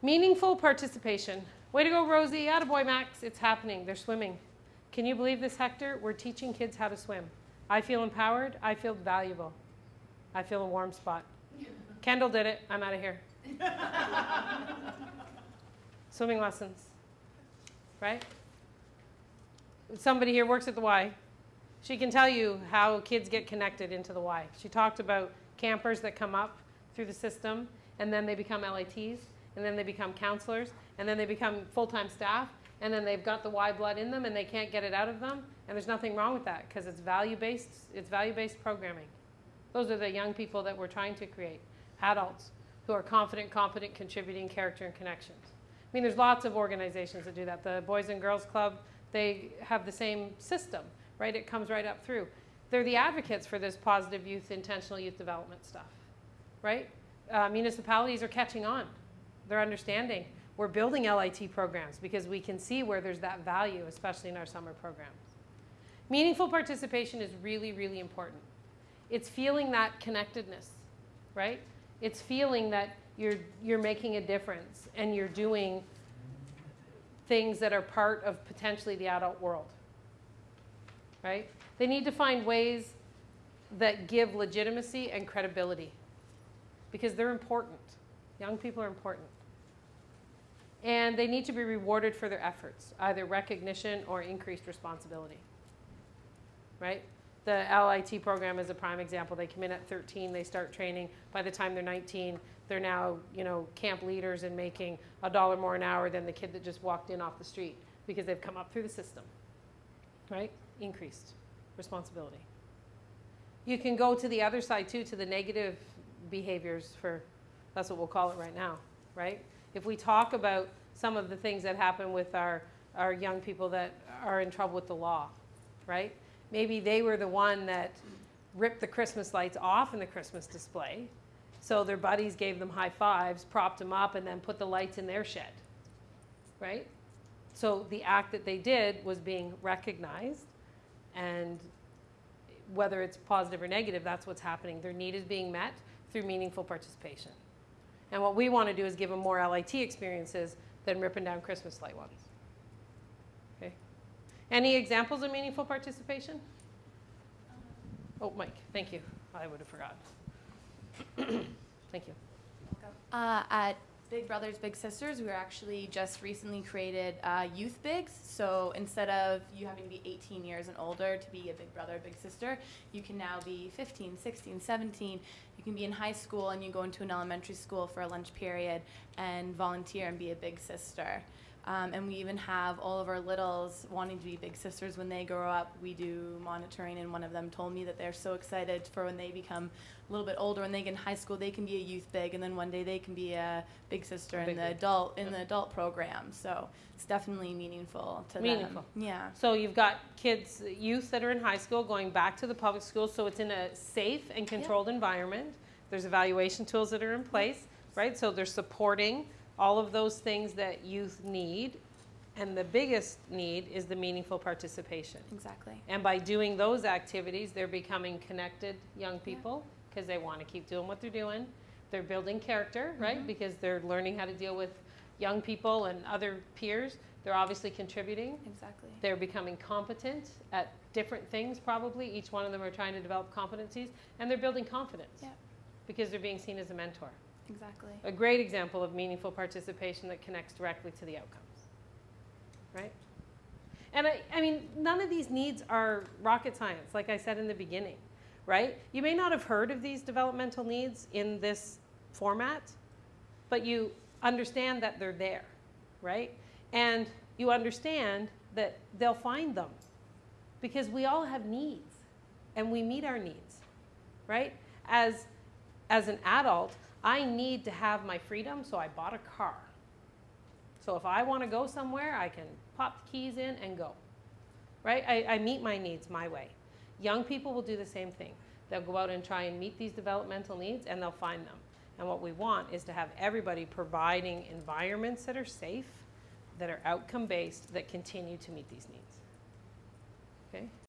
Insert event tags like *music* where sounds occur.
Meaningful participation. Way to go, Rosie. Attaboy, Max. It's happening. They're swimming. Can you believe this, Hector? We're teaching kids how to swim. I feel empowered. I feel valuable. I feel a warm spot. Kendall did it. I'm out of here. *laughs* Swimming lessons, right? Somebody here works at the Y. She can tell you how kids get connected into the Y. She talked about campers that come up through the system and then they become LITs and then they become counselors and then they become full-time staff and then they've got the Y blood in them and they can't get it out of them and there's nothing wrong with that because it's value-based it's value-based programming. Those are the young people that we're trying to create, adults who are confident, competent, contributing character and connections. I mean, there's lots of organizations that do that. The Boys and Girls Club, they have the same system, right? It comes right up through. They're the advocates for this positive youth, intentional youth development stuff, right? Uh, municipalities are catching on. They're understanding. We're building LIT programs because we can see where there's that value, especially in our summer programs. Meaningful participation is really, really important. It's feeling that connectedness, right? It's feeling that you're, you're making a difference and you're doing things that are part of potentially the adult world, right? They need to find ways that give legitimacy and credibility because they're important. Young people are important. And they need to be rewarded for their efforts, either recognition or increased responsibility, right? The LIT program is a prime example. They come in at 13, they start training. By the time they're 19, they're now, you know, camp leaders and making a dollar more an hour than the kid that just walked in off the street because they've come up through the system, right? Increased responsibility. You can go to the other side too, to the negative behaviors for, that's what we'll call it right now, right? If we talk about some of the things that happen with our, our young people that are in trouble with the law, right? Maybe they were the one that ripped the Christmas lights off in the Christmas display. So their buddies gave them high fives, propped them up, and then put the lights in their shed, right? So the act that they did was being recognized, and whether it's positive or negative, that's what's happening. Their need is being met through meaningful participation. And what we want to do is give them more LIT experiences than ripping down Christmas light ones. Okay. Any examples of meaningful participation? Oh, Mike, thank you. I would have forgotten. thank you. Uh, at Big Brothers Big Sisters, we were actually just recently created uh, Youth Bigs. So instead of you having to be 18 years and older to be a big brother, big sister, you can now be 15, 16, 17. You can be in high school and you go into an elementary school for a lunch period and volunteer and be a big sister. Um, and we even have all of our littles wanting to be big sisters when they grow up. We do monitoring, and one of them told me that they're so excited for when they become a little bit older. When they get in high school, they can be a youth big, and then one day they can be a big sister big in the big. adult in Yep. the adult program. So it's definitely meaningful to Meaningful. them. Yeah. So you've got kids, youth that are in high school going back to the public school, so it's in a safe and controlled environment. There's evaluation tools that are in place, right? So they're supporting all of those things that youth need. And the biggest need is the meaningful participation. Exactly. And by doing those activities, they're becoming connected young people because they want to keep doing what they're doing. They're building character, right? Mm-hmm. Because they're learning how to deal with young people and other peers. They're obviously contributing. Exactly. They're becoming competent at different things, probably. Each one of them are trying to develop competencies, and they're building confidence Yeah. because they're being seen as a mentor. Exactly. A great example of meaningful participation that connects directly to the outcomes, right? And I, I mean, none of these needs are rocket science, like I said in the beginning, right? You may not have heard of these developmental needs in this format, but you understand that they're there, right? And you understand that they'll find them because we all have needs and we meet our needs, right? As, as an adult, I need to have my freedom, so I bought a car. So if I want to go somewhere, I can pop the keys in and go, right? I, I meet my needs my way. Young people will do the same thing. They'll go out and try and meet these developmental needs and they'll find them. And what we want is to have everybody providing environments that are safe, that are outcome based, that continue to meet these needs. Okay?